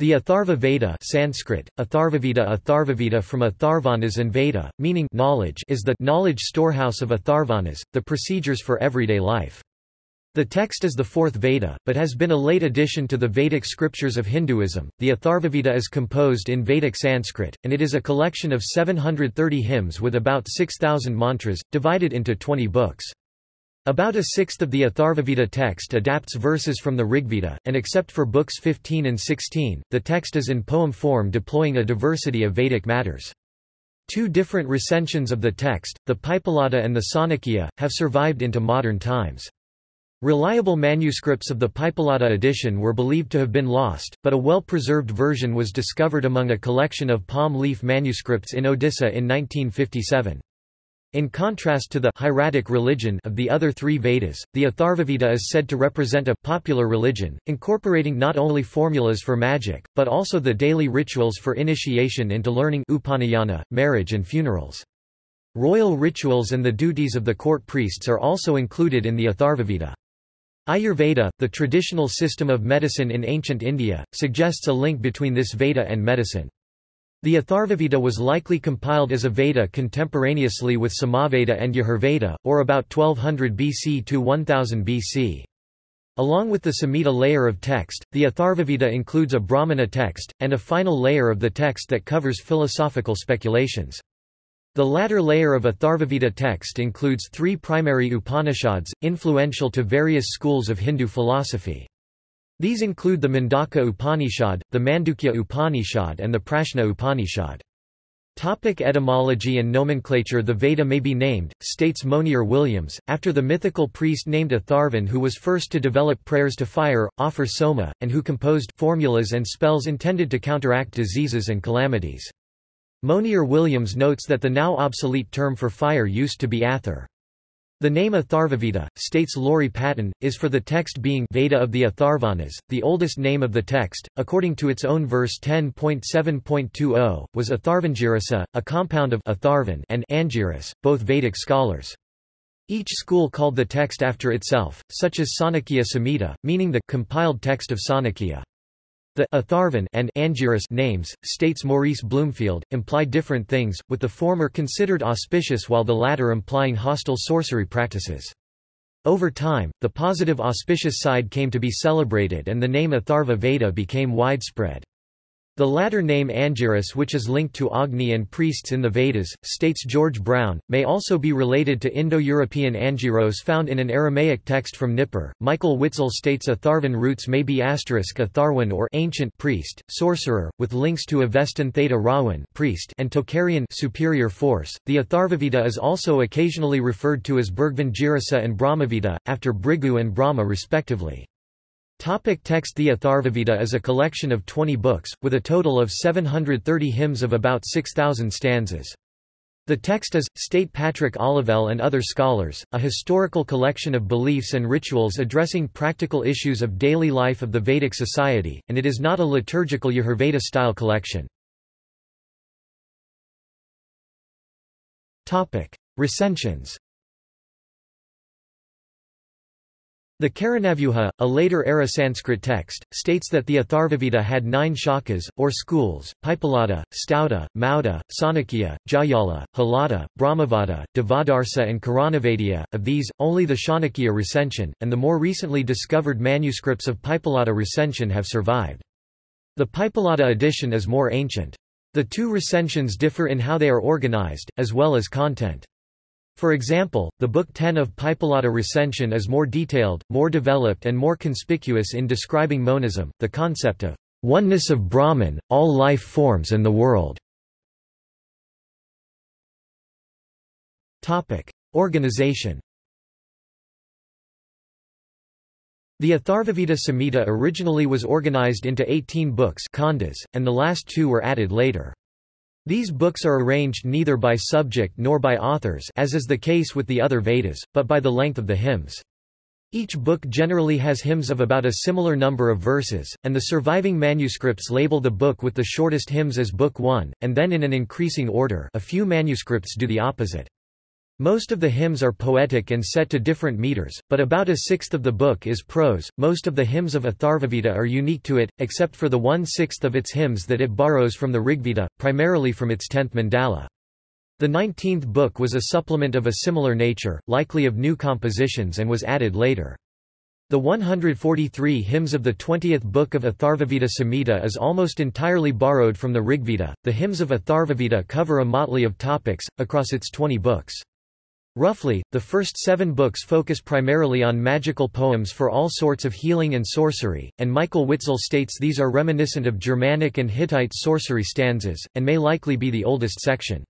The Atharva Veda Sanskrit, Atharvaveda Atharvaveda from Atharvanas and Veda, meaning knowledge is the knowledge storehouse of Atharvanas, the procedures for everyday life. The text is the fourth Veda, but has been a late addition to the Vedic scriptures of Hinduism. The Atharvaveda is composed in Vedic Sanskrit, and it is a collection of 730 hymns with about 6,000 mantras, divided into 20 books. About a sixth of the Atharvaveda text adapts verses from the Rigveda, and except for books 15 and 16, the text is in poem form deploying a diversity of Vedic matters. Two different recensions of the text, the Pipalada and the Sankhya, have survived into modern times. Reliable manuscripts of the Pipalada edition were believed to have been lost, but a well-preserved version was discovered among a collection of palm leaf manuscripts in Odisha in 1957. In contrast to the hieratic religion of the other three Vedas, the Atharvaveda is said to represent a popular religion, incorporating not only formulas for magic, but also the daily rituals for initiation into learning upanayana, marriage and funerals. Royal rituals and the duties of the court priests are also included in the Atharvaveda. Ayurveda, the traditional system of medicine in ancient India, suggests a link between this Veda and medicine. The Atharvaveda was likely compiled as a Veda contemporaneously with Samaveda and Yajurveda, or about 1200 BC to 1000 BC. Along with the Samhita layer of text, the Atharvaveda includes a Brahmana text, and a final layer of the text that covers philosophical speculations. The latter layer of Atharvaveda text includes three primary Upanishads, influential to various schools of Hindu philosophy. These include the Mundaka Upanishad, the Mandukya Upanishad and the Prashna Upanishad. Topic etymology and nomenclature The Veda may be named, states Monier Williams, after the mythical priest named Atharvan who was first to develop prayers to fire, offer soma, and who composed formulas and spells intended to counteract diseases and calamities. Monier Williams notes that the now obsolete term for fire used to be Athar. The name Atharvaveda, states Laurie Patton, is for the text being Veda of the Atharvanas, the oldest name of the text, according to its own verse 10.7.20, was Atharvangirasa, a compound of Atharvan and Angiras, both Vedic scholars. Each school called the text after itself, such as Sankhya Samhita, meaning the compiled text of Sankhya. The Atharvan and Angiras names, states Maurice Bloomfield, imply different things, with the former considered auspicious while the latter implying hostile sorcery practices. Over time, the positive auspicious side came to be celebrated and the name Atharva Veda became widespread. The latter name Angiras which is linked to Agni and priests in the Vedas, states George Brown, may also be related to Indo-European Angiros found in an Aramaic text from Nippur. Michael Witzel states Atharvan roots may be asterisk Atharwan or ancient priest, sorcerer, with links to Avestan Theta Rawan priest and Tocharian superior force. The Atharvaveda is also occasionally referred to as Bhrigunajirasa and Brahmaveda, after Bhrigu and Brahma respectively. Topic text The Atharvaveda is a collection of 20 books, with a total of 730 hymns of about 6,000 stanzas. The text is, state Patrick Olivelle and other scholars, a historical collection of beliefs and rituals addressing practical issues of daily life of the Vedic society, and it is not a liturgical Yajurveda-style collection. Recensions The Karanavyuha, a later-era Sanskrit text, states that the Atharvaveda had nine shakas, or schools, Paippalada, Stauda, Mauda, Sankhya, Jayala, Halada, Brahmavada, Devadarsa and Karanavadya. Of these, only the Chanakya recension, and the more recently discovered manuscripts of Paippalada recension have survived. The Paippalada edition is more ancient. The two recensions differ in how they are organized, as well as content. For example, the Book 10 of Paippalada recension is more detailed, more developed and more conspicuous in describing monism, the concept of oneness of Brahman, all life forms and the world. Topic. Organization The Atharvaveda Samhita originally was organized into 18 books khandas, and the last two were added later. These books are arranged neither by subject nor by authors as is the case with the other Vedas, but by the length of the hymns. Each book generally has hymns of about a similar number of verses, and the surviving manuscripts label the book with the shortest hymns as Book 1, and then in an increasing order a few manuscripts do the opposite. Most of the hymns are poetic and set to different meters, but about a sixth of the book is prose. Most of the hymns of Atharvaveda are unique to it, except for the one-sixth of its hymns that it borrows from the Rigveda, primarily from its tenth mandala. The nineteenth book was a supplement of a similar nature, likely of new compositions and was added later. The 143 hymns of the 20th book of Atharvaveda Samhita is almost entirely borrowed from the Rigveda. The hymns of Atharvaveda cover a motley of topics, across its 20 books. Roughly, the first seven books focus primarily on magical poems for all sorts of healing and sorcery, and Michael Witzel states these are reminiscent of Germanic and Hittite sorcery stanzas, and may likely be the oldest section.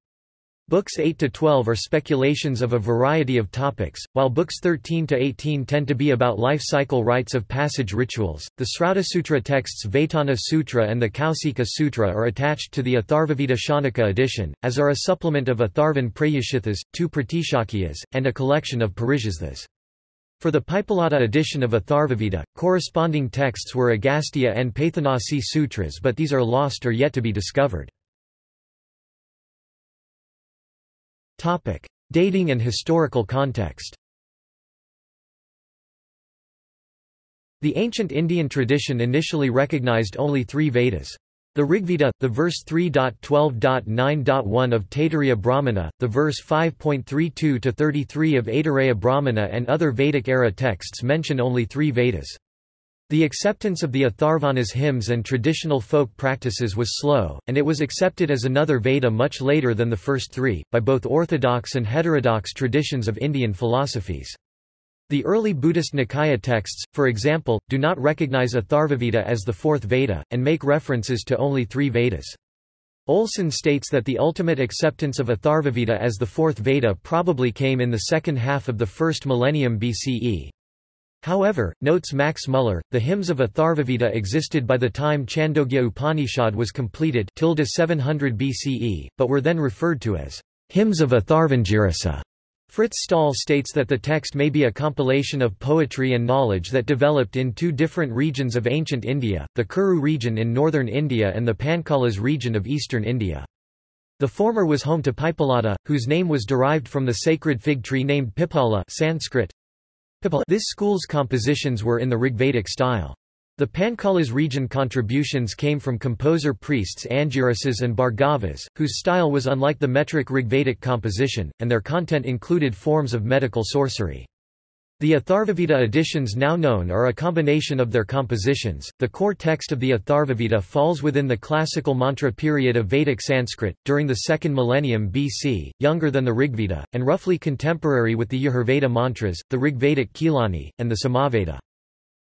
Books 8 to 12 are speculations of a variety of topics, while books 13 to 18 tend to be about life cycle rites of passage rituals. The Srauta Sutra texts Vaitana Sutra and the Kausika Sutra are attached to the Atharvaveda Shanaka edition, as are a supplement of Atharvan Prayashithas, two Pratishakyas, and a collection of Parisistas. For the Pippalada edition of Atharvaveda, corresponding texts were Agastya and Paithanasi Sutras but these are lost or yet to be discovered. Topic: Dating and historical context. The ancient Indian tradition initially recognized only three Vedas. The Rigveda, the verse 3.12.9.1 of Taittiriya Brahmana, the verse 5.32-33 of Aitareya Brahmana and other Vedic-era texts mention only three Vedas. The acceptance of the Atharvanas hymns and traditional folk practices was slow, and it was accepted as another Veda much later than the first three, by both orthodox and heterodox traditions of Indian philosophies. The early Buddhist Nikaya texts, for example, do not recognize Atharvaveda as the fourth Veda, and make references to only three Vedas. Olson states that the ultimate acceptance of Atharvaveda as the fourth Veda probably came in the second half of the first millennium BCE. However, notes Max Muller, the hymns of Atharvaveda existed by the time Chandogya Upanishad was completed 700 BCE, but were then referred to as hymns of Atharvangirasa. Frits Staal states that the text may be a compilation of poetry and knowledge that developed in two different regions of ancient India, the Kuru region in northern India and the Panchalas region of eastern India. The former was home to Pippalada, whose name was derived from the sacred fig tree named Pipala Sanskrit, this school's compositions were in the Rigvedic style. The Panchalas region contributions came from composer priests Angirasas and Bhargavas, whose style was unlike the metric Rigvedic composition, and their content included forms of medical sorcery. The Atharvaveda editions now known are a combination of their compositions. The core text of the Atharvaveda falls within the classical mantra period of Vedic Sanskrit, during the second millennium BC, younger than the Rigveda, and roughly contemporary with the Yajurveda mantras, the Rigvedic Khilani, and the Samaveda.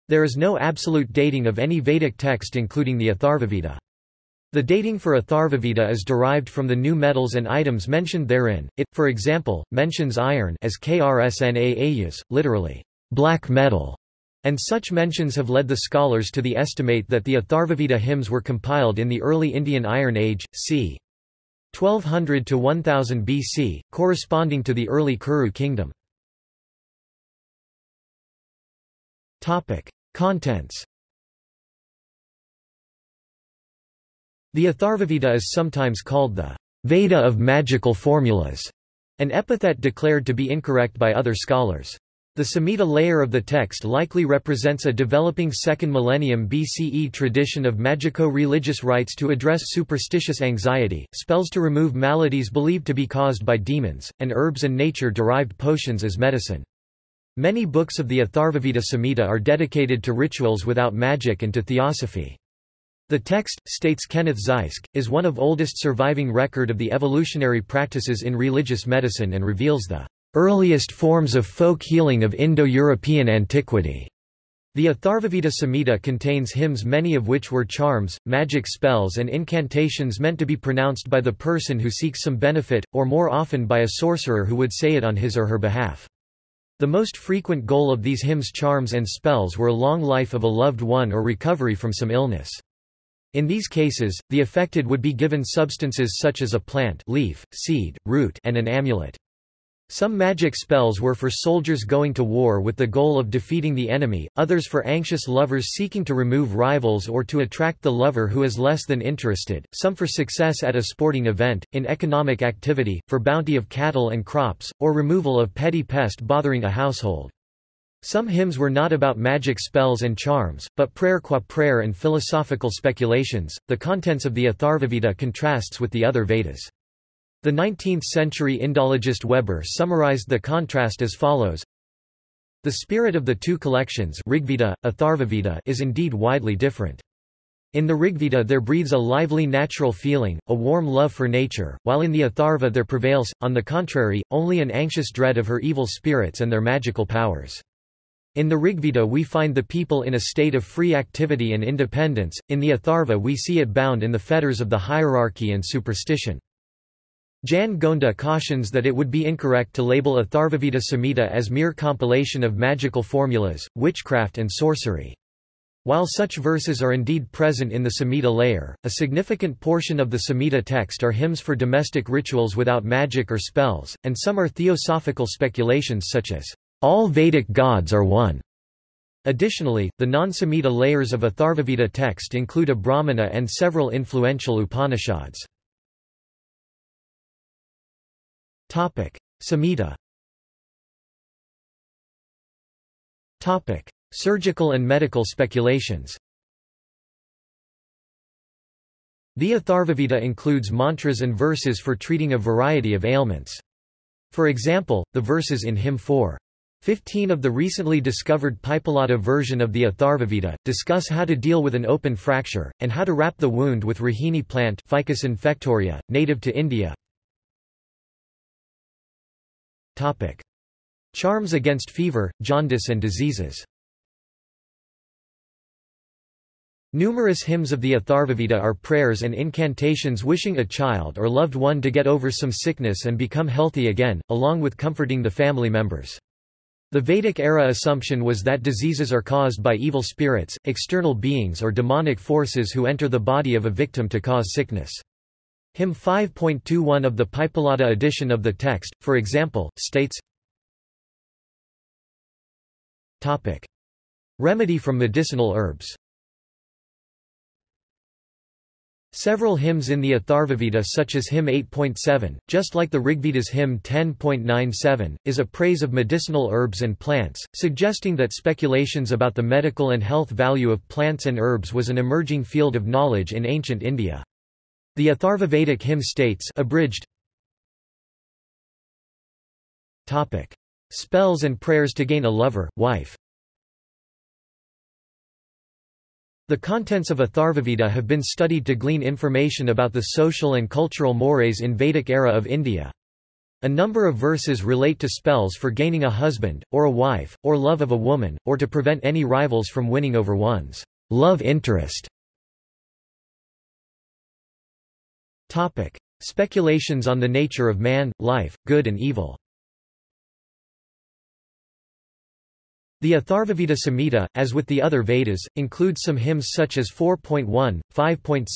There is no absolute dating of any Vedic text including the Atharvaveda. The dating for Atharvaveda is derived from the new metals and items mentioned therein. It, for example, mentions iron as krsna literally, black metal, and such mentions have led the scholars to the estimate that the Atharvaveda hymns were compiled in the early Indian Iron Age, c. 1200 to 1000 BC, corresponding to the early Kuru kingdom. Topic: Contents The Atharvaveda is sometimes called the Veda of magical formulas, an epithet declared to be incorrect by other scholars. The Samhita layer of the text likely represents a developing second millennium BCE tradition of magico-religious rites to address superstitious anxiety, spells to remove maladies believed to be caused by demons, and herbs and nature-derived potions as medicine. Many books of the Atharvaveda Samhita are dedicated to rituals without magic and to theosophy. The text, states Kenneth Zysk, is one of oldest surviving record of the evolutionary practices in religious medicine and reveals the earliest forms of folk healing of Indo-European antiquity. The Atharvaveda Samhita contains hymns many of which were charms, magic spells and incantations meant to be pronounced by the person who seeks some benefit, or more often by a sorcerer who would say it on his or her behalf. The most frequent goal of these hymns charms and spells were long life of a loved one or recovery from some illness. In these cases, the affected would be given substances such as a plant leaf, seed, root and an amulet. Some magic spells were for soldiers going to war with the goal of defeating the enemy, others for anxious lovers seeking to remove rivals or to attract the lover who is less than interested, some for success at a sporting event, in economic activity, for bounty of cattle and crops, or removal of petty pest bothering a household. Some hymns were not about magic spells and charms, but prayer qua prayer and philosophical speculations. The contents of the Atharvaveda contrasts with the other Vedas. The 19th-century Indologist Weber summarized the contrast as follows. The spirit of the two collections Rigveda, Atharvaveda is indeed widely different. In the Rigveda there breathes a lively natural feeling, a warm love for nature, while in the Atharva there prevails, on the contrary, only an anxious dread of her evil spirits and their magical powers. In the Rigveda we find the people in a state of free activity and independence, in the Atharva we see it bound in the fetters of the hierarchy and superstition. Jan Gonda cautions that it would be incorrect to label Atharvaveda Samhita as mere compilation of magical formulas, witchcraft and sorcery. While such verses are indeed present in the Samhita layer, a significant portion of the Samhita text are hymns for domestic rituals without magic or spells, and some are theosophical speculations such as, all Vedic gods are one. Additionally, the non-Samhita layers of Atharvaveda text include a Brahmana and several influential Upanishads. Topic: Samhita. Topic: Surgical and medical speculations. The Atharvaveda includes mantras and verses for treating a variety of ailments. For example, the verses in Hymn 4. 15 of the recently discovered Pipalada version of the Atharvaveda, discuss how to deal with an open fracture, and how to wrap the wound with rahini plant Ficus infectoria, native to India. Topic. Charms against fever, jaundice and diseases Numerous hymns of the Atharvaveda are prayers and incantations wishing a child or loved one to get over some sickness and become healthy again, along with comforting the family members. The Vedic era assumption was that diseases are caused by evil spirits, external beings or demonic forces who enter the body of a victim to cause sickness. Hymn 5.21 of the Pipalada edition of the text, for example, states. Remedy from medicinal herbs Several hymns in the Atharvaveda such as hymn 8.7, just like the Rigveda's hymn 10.97, is a praise of medicinal herbs and plants, suggesting that speculations about the medical and health value of plants and herbs was an emerging field of knowledge in ancient India. The Atharvavedic hymn states abridged, Topic. Spells and prayers to gain a lover, wife The contents of a Atharvaveda have been studied to glean information about the social and cultural mores in Vedic era of India. A number of verses relate to spells for gaining a husband, or a wife, or love of a woman, or to prevent any rivals from winning over one's love interest. Topic. Speculations on the nature of man, life, good and evil The Atharvaveda Samhita, as with the other Vedas, includes some hymns such as 4.1, 5.6,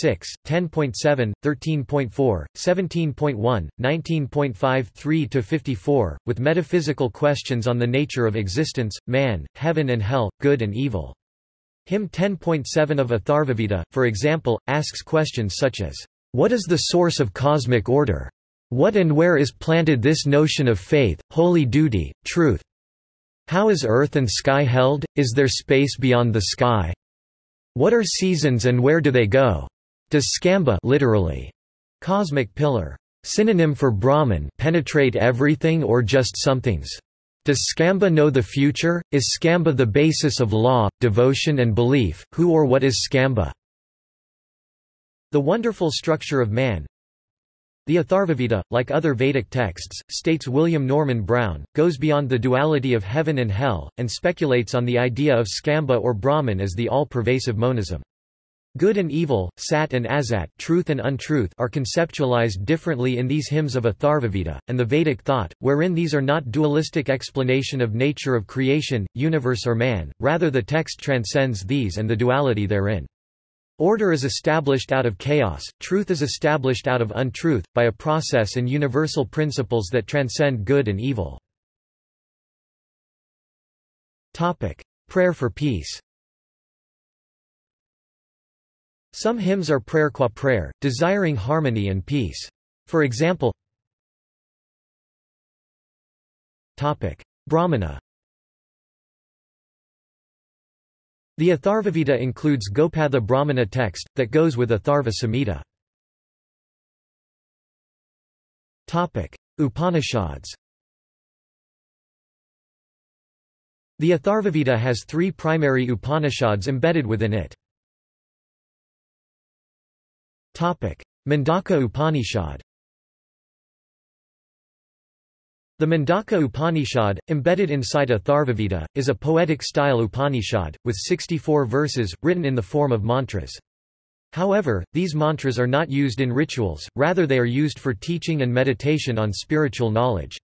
10.7, 13.4, 17.1, 19.53-54, with metaphysical questions on the nature of existence, man, heaven and hell, good and evil. Hymn 10.7 of Atharvaveda, for example, asks questions such as, what is the source of cosmic order? What and where is planted this notion of faith, holy duty, truth? How is earth and sky held? Is there space beyond the sky? What are seasons and where do they go? Does skambha literally, cosmic pillar, synonym for Brahman penetrate everything or just somethings? Does skambha know the future? Is skambha the basis of law, devotion and belief? Who or what is skambha? The wonderful structure of man The Atharvaveda, like other Vedic texts, states William Norman Brown, goes beyond the duality of heaven and hell, and speculates on the idea of skambha or Brahman as the all-pervasive monism. Good and evil, sat and asat truth and untruth are conceptualized differently in these hymns of Atharvaveda, and the Vedic thought, wherein these are not dualistic explanation of nature of creation, universe or man, rather the text transcends these and the duality therein. Order is established out of chaos, truth is established out of untruth, by a process and universal principles that transcend good and evil. Prayer for peace Some hymns are prayer qua prayer, desiring harmony and peace. For example, Brahmana The Atharvaveda includes Gopatha Brahmana text, that goes with Atharva Samhita. Upanishads The Atharvaveda has three primary Upanishads embedded within it. Mundaka Upanishad The Mundaka Upanishad, embedded inside Atharvaveda, is a poetic-style Upanishad, with 64 verses, written in the form of mantras. However, these mantras are not used in rituals, rather they are used for teaching and meditation on spiritual knowledge.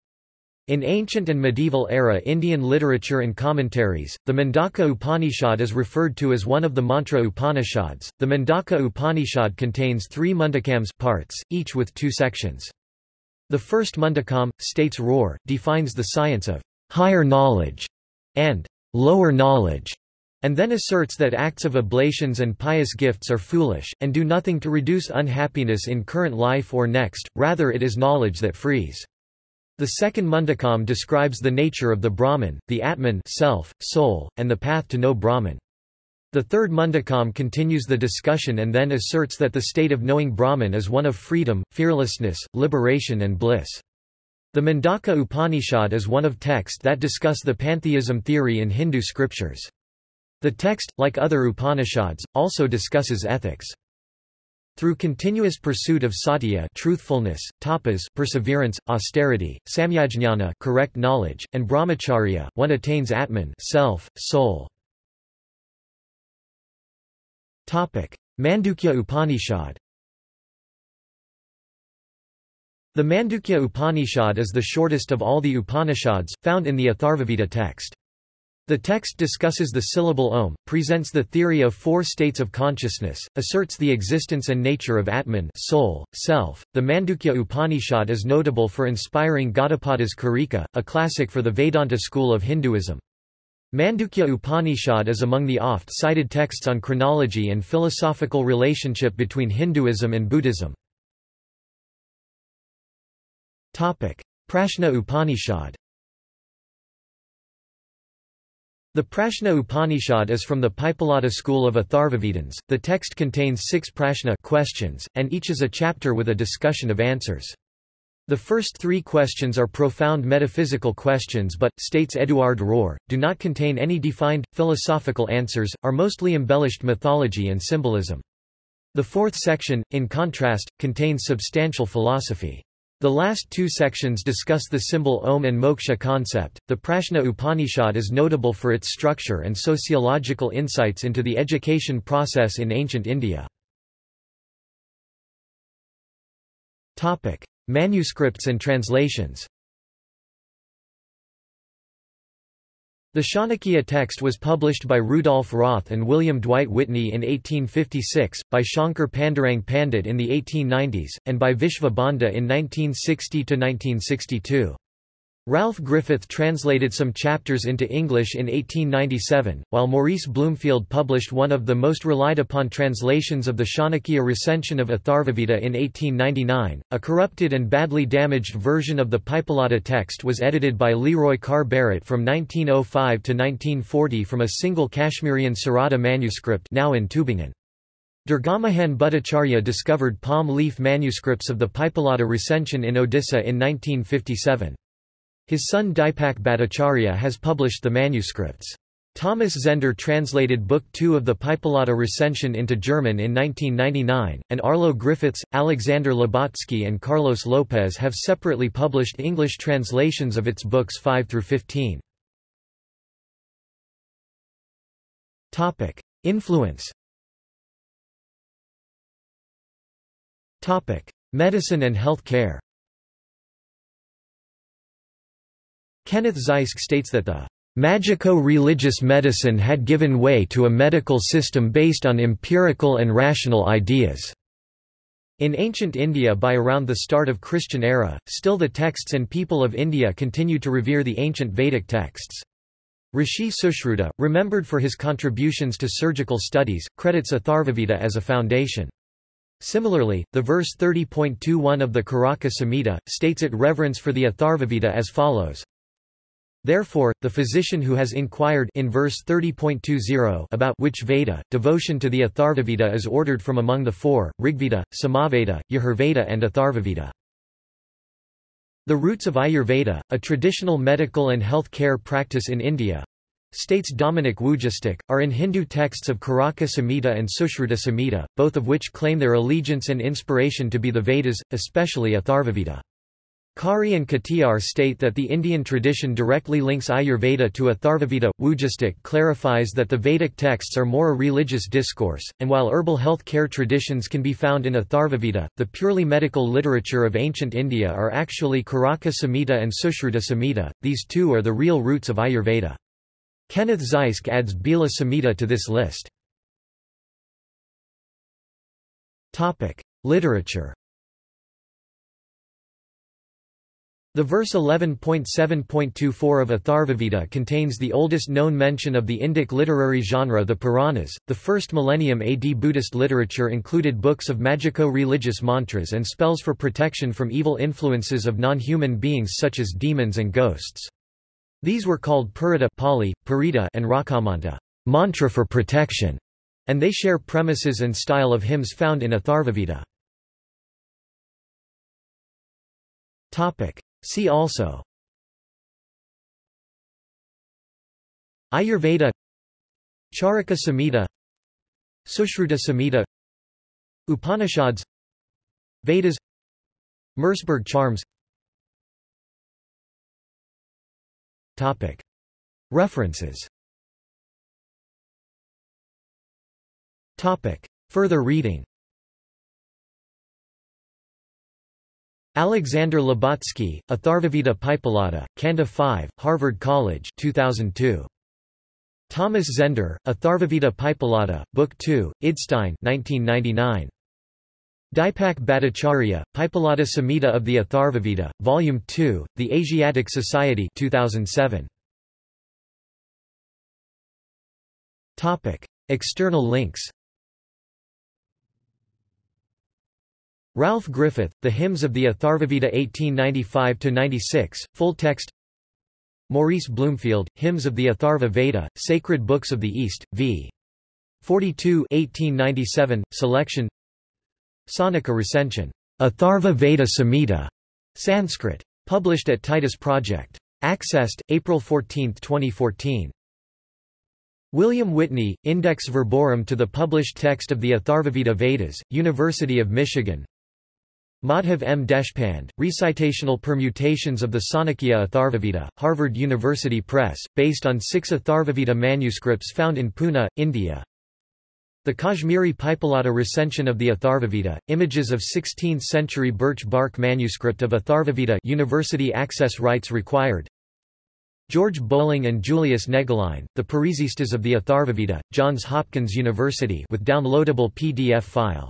In ancient and medieval era Indian literature and commentaries, the Mundaka Upanishad is referred to as one of the Mantra Upanishads. The Mundaka Upanishad contains three mundakams parts, each with two sections. The first Mundakam, states Roer, defines the science of higher knowledge and lower knowledge, and then asserts that acts of oblations and pious gifts are foolish, and do nothing to reduce unhappiness in current life or next, rather it is knowledge that frees. The second Mundakam describes the nature of the Brahman, the Atman self, soul, and the path to know Brahman. The third Mundakam continues the discussion and then asserts that the state of knowing Brahman is one of freedom, fearlessness, liberation and bliss. The Mundaka Upanishad is one of texts that discuss the pantheism theory in Hindu scriptures. The text, like other Upanishads, also discusses ethics. Through continuous pursuit of satya truthfulness, tapas perseverance, austerity, samyajnana correct knowledge, and brahmacharya, one attains atman self, soul. Mandukya Upanishad The Mandukya Upanishad is the shortest of all the Upanishads, found in the Atharvaveda text. The text discusses the syllable Om, presents the theory of four states of consciousness, asserts the existence and nature of Atman soul, self. The Mandukya Upanishad is notable for inspiring Gaudapada's Karika, a classic for the Vedanta school of Hinduism. Mandukya Upanishad is among the oft-cited texts on chronology and philosophical relationship between Hinduism and Buddhism. Prashna Upanishad The Prashna Upanishad is from the Paippalada school of Atharvavedans. The text contains six prashna questions, and each is a chapter with a discussion of answers. The first three questions are profound metaphysical questions but, states Eduard Roer, do not contain any defined, philosophical answers, are mostly embellished mythology and symbolism. The fourth section, in contrast, contains substantial philosophy. The last two sections discuss the symbol Om and moksha concept. The Prashna Upanishad is notable for its structure and sociological insights into the education process in ancient India. Topic: Manuscripts and translations The Chanakya text was published by Rudolf Roth and William Dwight Whitney in 1856, by Shankar Pandurang Pandit in the 1890s, and by Vishva Bandhu in 1960–1962. Ralph Griffith translated some chapters into English in 1897, while Maurice Bloomfield published one of the most relied upon translations of the Chanakya recension of Atharvaveda in 1899. A corrupted and badly damaged version of the Paippalada text was edited by Leroy Carr Barrett from 1905 to 1940 from a single Kashmirian Sarada manuscript now in Tubingen. Durgamohan Bhattacharya discovered palm leaf manuscripts of the Paippalada recension in Odisha in 1957. His son Dipak Bhattacharya has published the manuscripts. Thomas Zehnder translated Book Two of the Paippalada recension into German in 1999, and Arlo Griffiths, Alexander Lubotsky and Carlos Lopez have separately published English translations of its books 5 through 15. Influence Medicine and health care Kenneth Zysk states that the Magico-religious medicine had given way to a medical system based on empirical and rational ideas. In ancient India by around the start of Christian era, still the texts and people of India continue to revere the ancient Vedic texts. Rishi Sushruta, remembered for his contributions to surgical studies, credits Atharvaveda as a foundation. Similarly, the verse 30.21 of the Caraka Samhita, states it reverence for the Atharvaveda as follows, Therefore, the physician who has inquired in verse 30.20 about which Veda, devotion to the Atharvaveda is ordered from among the four, Rigveda, Samaveda, Yajurveda and Atharvaveda. The roots of Ayurveda, a traditional medical and health care practice in India, states Dominik Wujastyk, are in Hindu texts of Caraka Samhita and Sushruta Samhita, both of which claim their allegiance and inspiration to be the Vedas, especially Atharvaveda. Khare and Katiyar state that the Indian tradition directly links Ayurveda to Atharvaveda. Wujastyk clarifies that the Vedic texts are more a religious discourse, and while herbal health care traditions can be found in Atharvaveda, the purely medical literature of ancient India are actually Caraka Samhita and Sushruta Samhita, these two are the real roots of Ayurveda. Kenneth Zysk adds Bhela Samhita to this list. Literature The verse 11.7.24 of Atharvaveda contains the oldest known mention of the Indic literary genre the Puranas. The first millennium AD Buddhist literature included books of magico-religious mantras and spells for protection from evil influences of non-human beings such as demons and ghosts. These were called Purita Pali, Purita and Rakamanta mantra for protection, and they share premises and style of hymns found in Atharvaveda. Topic. See also. Ayurveda. Charaka Samhita. Sushruta Samhita. Upanishads. Vedas. Merseburg charms. Topic. References. Topic. Further reading Alexander Lubotsky, Atharvaveda Pipalada, Kanda 5, Harvard College 2002. Thomas Zehnder, Atharvaveda Pipalada, Book 2, Idstein 1999. Dipak Bhattacharya, Pipalada Samhita of the Atharvaveda, Volume 2, The Asiatic Society 2007. Topic. External links Ralph Griffith, The Hymns of the Atharvaveda 1895–96, full text Maurice Bloomfield, Hymns of the Atharva Veda, Sacred Books of the East, v. 42 1897, selection Sonika recension, Atharva Veda Samhita, Sanskrit. Published at Titus Project. Accessed, April 14, 2014. William Whitney, Index Verborum to the published text of the Atharvaveda Vedas, University of Michigan Madhav M. Deshpande, Recitational Permutations of the Sankhya Atharvaveda, Harvard University Press, based on six Atharvaveda manuscripts found in Pune, India. The Kashmiri Pipalata recension of the Atharvaveda, images of 16th-century birch bark manuscript of Atharvaveda University access rights required. George Bolling and Julius Negelein, The Parisistas of the Atharvaveda, Johns Hopkins University with downloadable PDF file